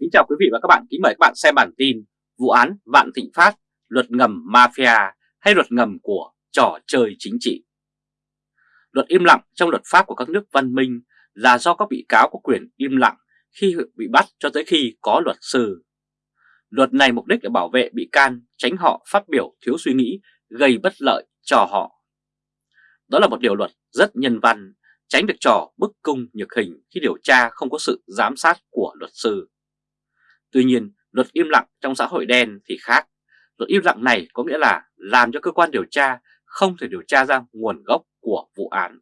Kính chào quý vị và các bạn, kính mời các bạn xem bản tin Vụ án Vạn Thịnh Phát, luật ngầm mafia hay luật ngầm của trò chơi chính trị. Luật im lặng trong luật pháp của các nước văn minh là do các bị cáo có quyền im lặng khi bị bắt cho tới khi có luật sư. Luật này mục đích là bảo vệ bị can, tránh họ phát biểu thiếu suy nghĩ, gây bất lợi cho họ. Đó là một điều luật rất nhân văn, tránh được trò bức cung nhược hình khi điều tra không có sự giám sát của luật sư. Tuy nhiên, luật im lặng trong xã hội đen thì khác. Luật im lặng này có nghĩa là làm cho cơ quan điều tra không thể điều tra ra nguồn gốc của vụ án.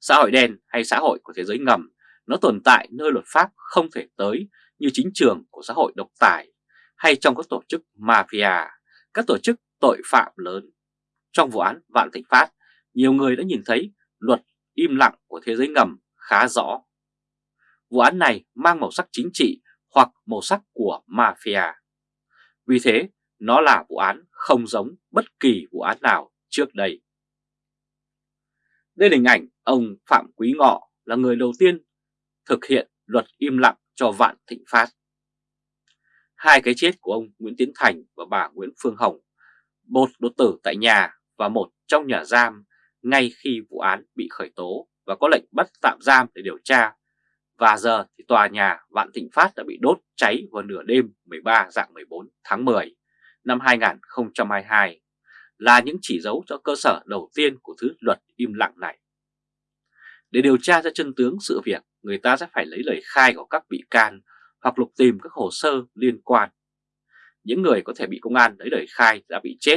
Xã hội đen hay xã hội của thế giới ngầm nó tồn tại nơi luật pháp không thể tới như chính trường của xã hội độc tài hay trong các tổ chức mafia, các tổ chức tội phạm lớn. Trong vụ án Vạn Thịnh Phát, nhiều người đã nhìn thấy luật im lặng của thế giới ngầm khá rõ. Vụ án này mang màu sắc chính trị hoặc màu sắc của mafia. Vì thế, nó là vụ án không giống bất kỳ vụ án nào trước đây. Đây là hình ảnh ông Phạm Quý Ngọ là người đầu tiên thực hiện luật im lặng cho Vạn Thịnh Phát. Hai cái chết của ông Nguyễn Tiến Thành và bà Nguyễn Phương Hồng, một đột tử tại nhà và một trong nhà giam ngay khi vụ án bị khởi tố và có lệnh bắt tạm giam để điều tra và giờ thì tòa nhà Vạn Thịnh Phát đã bị đốt cháy vào nửa đêm 13 dạng 14 tháng 10 năm 2022 là những chỉ dấu cho cơ sở đầu tiên của thứ luật im lặng này. Để điều tra ra chân tướng sự việc, người ta sẽ phải lấy lời khai của các bị can hoặc lục tìm các hồ sơ liên quan. Những người có thể bị công an lấy lời khai đã bị chết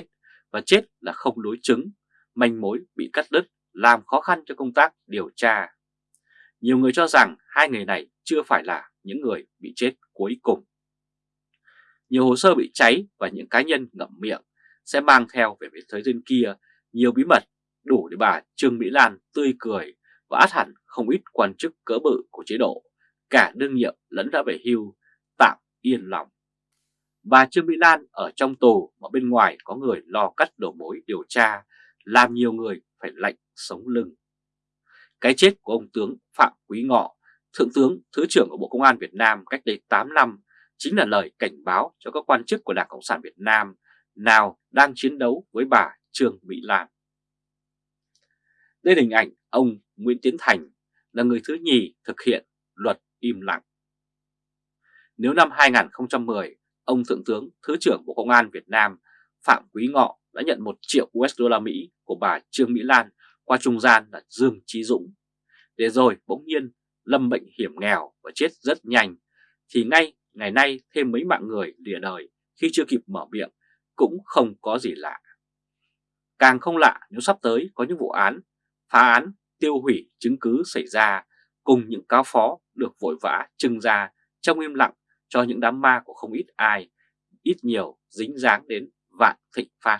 và chết là không đối chứng, manh mối bị cắt đứt làm khó khăn cho công tác điều tra. Nhiều người cho rằng hai người này chưa phải là những người bị chết cuối cùng. Nhiều hồ sơ bị cháy và những cá nhân ngậm miệng sẽ mang theo về phía thế gian kia nhiều bí mật đủ để bà Trương Mỹ Lan tươi cười và át hẳn không ít quan chức cỡ bự của chế độ, cả đương nhiệm lẫn đã về hưu, tạm yên lòng. Bà Trương Mỹ Lan ở trong tù mà bên ngoài có người lo cắt đầu mối điều tra, làm nhiều người phải lạnh sống lưng. Cái chết của ông tướng Phạm Quý Ngọ, Thượng tướng Thứ trưởng của Bộ Công an Việt Nam cách đây 8 năm chính là lời cảnh báo cho các quan chức của Đảng Cộng sản Việt Nam nào đang chiến đấu với bà Trương Mỹ Lan. Đây là hình ảnh ông Nguyễn Tiến Thành là người thứ nhì thực hiện luật im lặng. Nếu năm 2010, ông Thượng tướng Thứ trưởng Bộ Công an Việt Nam Phạm Quý Ngọ đã nhận 1 triệu USD của bà Trương Mỹ Lan qua trung gian là Dương Trí Dũng. Để rồi bỗng nhiên lâm bệnh hiểm nghèo và chết rất nhanh, thì ngay ngày nay thêm mấy mạng người lìa đời khi chưa kịp mở miệng cũng không có gì lạ. Càng không lạ nếu sắp tới có những vụ án, phá án, tiêu hủy chứng cứ xảy ra cùng những cáo phó được vội vã trưng ra trong im lặng cho những đám ma của không ít ai, ít nhiều dính dáng đến vạn thịnh phát.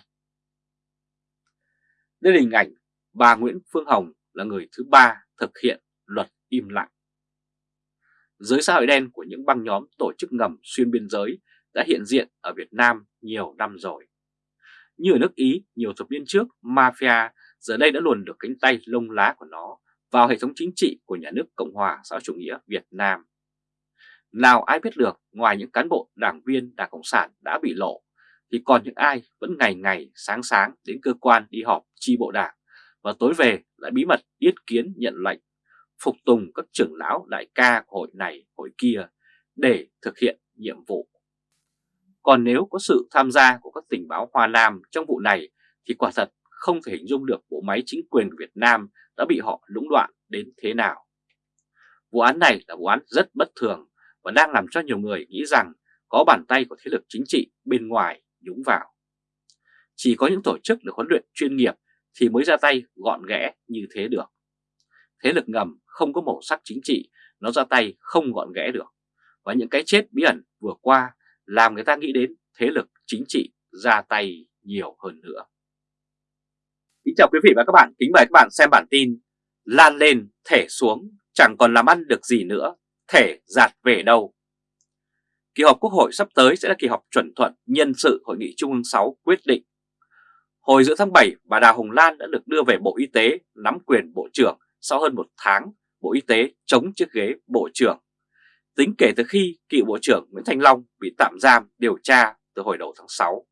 Đây là hình ảnh bà Nguyễn Phương Hồng là người thứ ba thực hiện luật im lặng. Giới xã hội đen của những băng nhóm tổ chức ngầm xuyên biên giới đã hiện diện ở Việt Nam nhiều năm rồi. Như ở nước Ý nhiều thập niên trước, mafia giờ đây đã luồn được cánh tay lông lá của nó vào hệ thống chính trị của nhà nước Cộng hòa xã chủ nghĩa Việt Nam. Nào ai biết được ngoài những cán bộ đảng viên Đảng Cộng sản đã bị lộ, thì còn những ai vẫn ngày ngày sáng sáng đến cơ quan đi họp chi bộ đảng và tối về lại bí mật yết kiến nhận lệnh, phục tùng các trưởng lão đại ca của hội này hội kia để thực hiện nhiệm vụ. Còn nếu có sự tham gia của các tình báo Hoa Nam trong vụ này thì quả thật không thể hình dung được bộ máy chính quyền Việt Nam đã bị họ lũng đoạn đến thế nào. Vụ án này là vụ án rất bất thường và đang làm cho nhiều người nghĩ rằng có bàn tay của thế lực chính trị bên ngoài nhúng vào. Chỉ có những tổ chức được huấn luyện chuyên nghiệp thì mới ra tay gọn ghẽ như thế được. Thế lực ngầm không có màu sắc chính trị, nó ra tay không gọn ghẽ được. Và những cái chết bí ẩn vừa qua làm người ta nghĩ đến thế lực chính trị ra tay nhiều hơn nữa. Kính chào quý vị và các bạn, kính mời các bạn xem bản tin Lan lên, thể xuống, chẳng còn làm ăn được gì nữa, thể giạt về đâu. Kỳ họp Quốc hội sắp tới sẽ là kỳ họp chuẩn thuận nhân sự Hội nghị Trung ương 6 quyết định Hồi giữa tháng 7, bà Đào Hồng Lan đã được đưa về Bộ Y tế nắm quyền Bộ trưởng sau hơn một tháng Bộ Y tế chống chiếc ghế Bộ trưởng. tính kể từ khi cựu Bộ trưởng Nguyễn Thanh Long bị tạm giam điều tra từ hồi đầu tháng 6.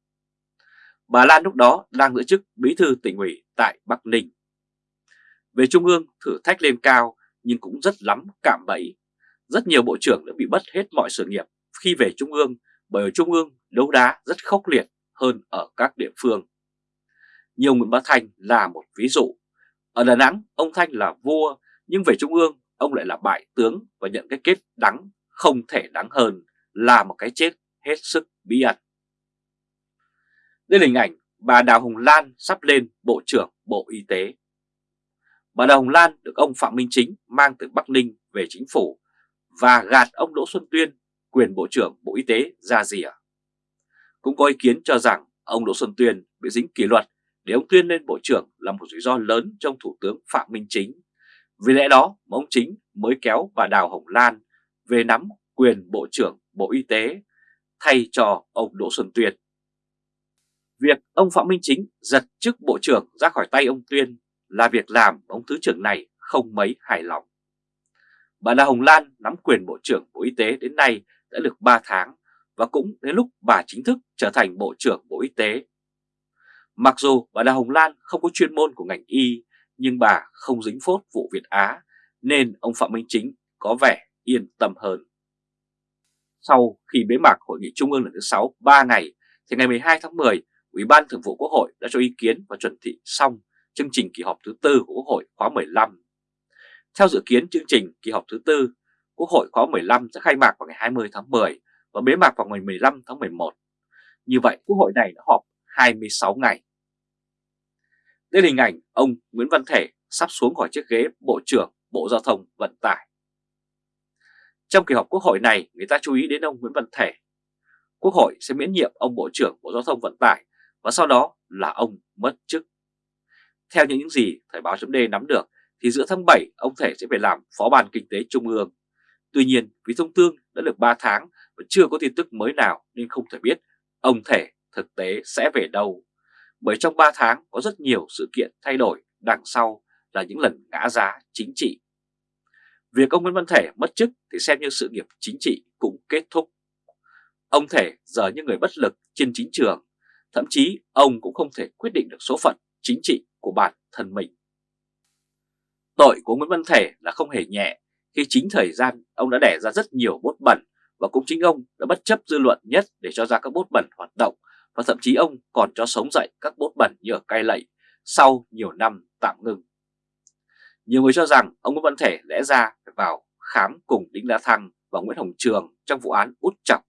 Bà Lan lúc đó đang giữ chức bí thư tỉnh ủy tại Bắc Ninh. Về Trung ương thử thách lên cao nhưng cũng rất lắm cạm bẫy. Rất nhiều bộ trưởng đã bị mất hết mọi sự nghiệp khi về Trung ương bởi ở Trung ương đấu đá rất khốc liệt hơn ở các địa phương. Nhiều Nguyễn Bá Thanh là một ví dụ. Ở Đà Nẵng, ông Thanh là vua, nhưng về Trung ương, ông lại là bại tướng và nhận cái kết đắng không thể đắng hơn là một cái chết hết sức bí ẩn. Đây là hình ảnh bà Đào Hồng Lan sắp lên Bộ trưởng Bộ Y tế. Bà Đào Hồng Lan được ông Phạm Minh Chính mang từ Bắc Ninh về chính phủ và gạt ông Đỗ Xuân Tuyên quyền Bộ trưởng Bộ Y tế ra rìa. Cũng có ý kiến cho rằng ông Đỗ Xuân Tuyên bị dính kỷ luật để ông Tuyên lên Bộ trưởng là một rủi ro lớn trong Thủ tướng Phạm Minh Chính. Vì lẽ đó, mà ông Chính mới kéo bà Đào Hồng Lan về nắm quyền Bộ trưởng Bộ Y tế thay cho ông Đỗ Xuân Tuyên. Việc ông Phạm Minh Chính giật chức Bộ trưởng ra khỏi tay ông Tuyên là việc làm ông Thứ trưởng này không mấy hài lòng. Bà Đào Hồng Lan nắm quyền Bộ trưởng Bộ Y tế đến nay đã được 3 tháng và cũng đến lúc bà chính thức trở thành Bộ trưởng Bộ Y tế. Mặc dù bà Đào Hồng Lan không có chuyên môn của ngành y, nhưng bà không dính phốt vụ Việt Á, nên ông Phạm Minh Chính có vẻ yên tâm hơn. Sau khi bế mạc Hội nghị Trung ương lần thứ 6 3 ngày, thì ngày 12 tháng 10, Ủy ban Thường vụ Quốc hội đã cho ý kiến và chuẩn thị xong chương trình kỳ họp thứ tư của Quốc hội khóa 15. Theo dự kiến chương trình kỳ họp thứ tư, Quốc hội khóa 15 sẽ khai mạc vào ngày 20 tháng 10 và bế mạc vào ngày 15 tháng 11. Như vậy, Quốc hội này đã họp 26 ngày. Đây là hình ảnh ông Nguyễn Văn Thể sắp xuống khỏi chiếc ghế Bộ trưởng Bộ Giao thông Vận tải. Trong kỳ họp Quốc hội này, người ta chú ý đến ông Nguyễn Văn Thể. Quốc hội sẽ miễn nhiệm ông Bộ trưởng Bộ Giao thông Vận tải và sau đó là ông mất chức. Theo những gì Thời báo chấm nắm được thì giữa tháng 7 ông Thể sẽ về làm Phó ban Kinh tế Trung ương. Tuy nhiên vì thông tương đã được 3 tháng và chưa có tin tức mới nào nên không thể biết ông Thể thực tế sẽ về đâu. Bởi trong 3 tháng có rất nhiều sự kiện thay đổi đằng sau là những lần ngã giá chính trị. Việc ông Nguyễn Văn Thể mất chức thì xem như sự nghiệp chính trị cũng kết thúc. Ông Thể giờ như người bất lực trên chính trường, thậm chí ông cũng không thể quyết định được số phận chính trị của bản thân mình. Tội của Nguyễn Văn Thể là không hề nhẹ khi chính thời gian ông đã đẻ ra rất nhiều bốt bẩn và cũng chính ông đã bất chấp dư luận nhất để cho ra các bốt bẩn hoạt động và thậm chí ông còn cho sống dậy các bốt bẩn như ở cai lậy sau nhiều năm tạm ngừng. Nhiều người cho rằng ông Nguyễn Văn Thể lẽ ra phải vào khám cùng Đinh La Thăng và Nguyễn Hồng Trường trong vụ án út chọc.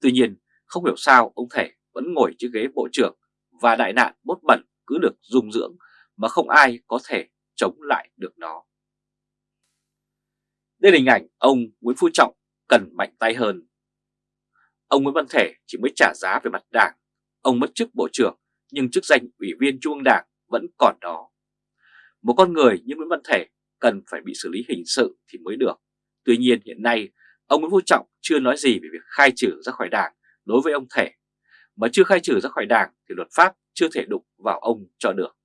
Tuy nhiên, không hiểu sao ông Thể vẫn ngồi chiếc ghế bộ trưởng và đại nạn bốt bẩn cứ được dung dưỡng mà không ai có thể chống lại được nó. Đây là hình ảnh ông Nguyễn Phú Trọng cần mạnh tay hơn. Ông Nguyễn Văn Thể chỉ mới trả giá về mặt đảng, ông mất chức bộ trưởng nhưng chức danh ủy viên trung ương đảng vẫn còn đó. Một con người như Nguyễn Văn Thể cần phải bị xử lý hình sự thì mới được. Tuy nhiên hiện nay ông Nguyễn Phú Trọng chưa nói gì về việc khai trừ ra khỏi đảng đối với ông Thể. Mà chưa khai trừ ra khỏi đảng thì luật pháp chưa thể đụng vào ông cho được.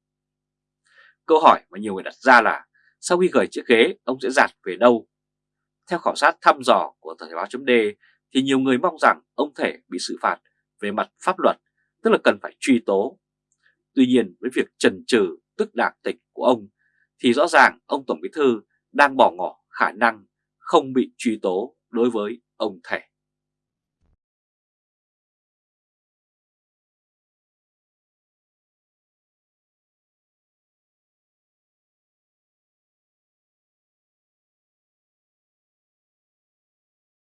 Câu hỏi mà nhiều người đặt ra là sau khi gửi chiếc ghế ông sẽ giạt về đâu? Theo khảo sát thăm dò của Thời báo chấm thì nhiều người mong rằng ông Thể bị xử phạt về mặt pháp luật, tức là cần phải truy tố. Tuy nhiên với việc trần trừ tức đảng tịch của ông thì rõ ràng ông Tổng Bí Thư đang bỏ ngỏ khả năng không bị truy tố đối với ông Thể.